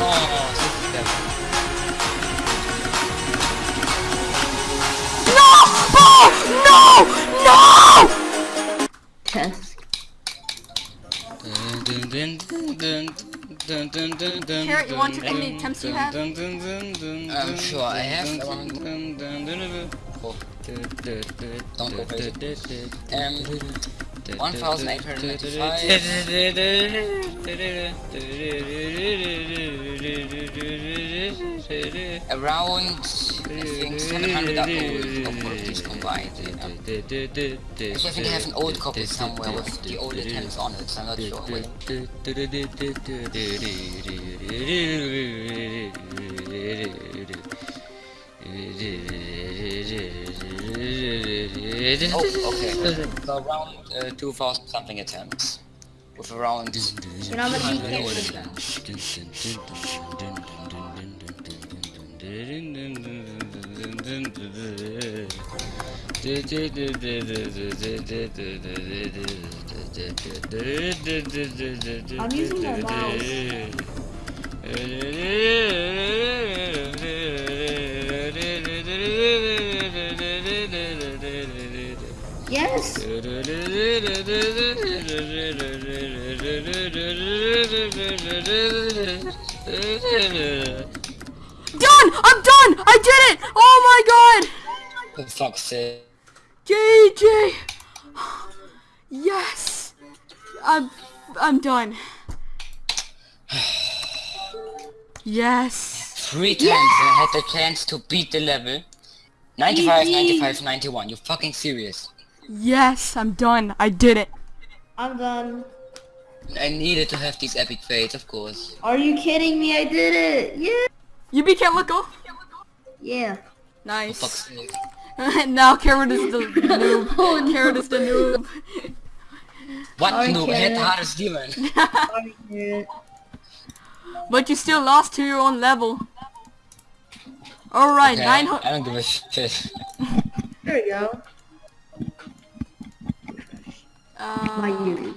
Oh, No! No! No! Yes. Carrot, you want to how many attempts you have? I'm sure I have. Oh, don't go crazy. Um, 1895. Around, I think 700 are old of all of these combined. You know? Actually, I think I have an old copy somewhere with the old attempts on it, so I'm not sure. Wait. Oh, okay. Around uh, 2000 something attempts. With around... You know, be careful. I'm using my mouse. Done! I'm done! I did it! Oh my god! For fuck's sake. JJ! Yes! I'm I'm done. Yes. Three times I had the chance to beat the level. 95, Easy. 95, 91. You fucking serious? Yes, I'm done. I did it. I'm done. I needed to have these epic fades, of course. Are you kidding me? I did it. Yeah. You beat Can't Yeah. For Nice. fuck's sake. now Carrot is the noob. Oh Carrot is the noob. What Sorry, noob? I had the Karen. hardest demon. Sorry. But you still lost to your own level. Alright, Okay, nine I don't give a shit. There we go. My Uh, Yuri.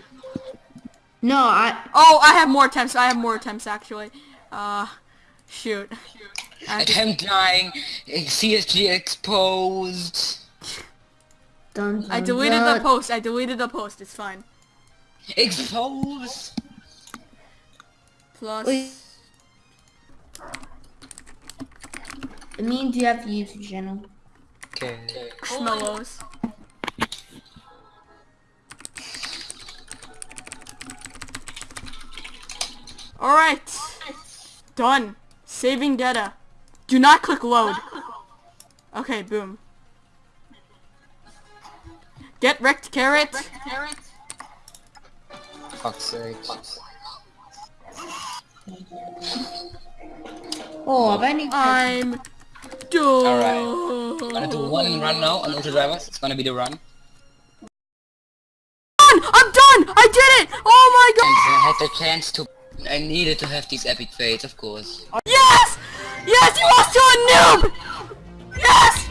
No, I. oh, I have more attempts. I have more attempts actually. Uh, shoot. I have to- Attempt lying. CSG exposed. Dun, dun, I deleted the post. I deleted the post. It's fine. Exposed. Plus. Wait. It means you have to use the channel. Okay. Schmellows. Alright. Done. Saving data. Do not click load. Okay, boom. Get wrecked, carrot. Fuck's sake. Oh, I need. I'm done. Alright. I'm gonna do one run now on Ultra Drivers. It's gonna be the run. Done! I'm done! I did it! Oh my god! And god! I had the chance to... I needed to have these epic fates, of course. Yes! Yes, you are still a noob! Yes!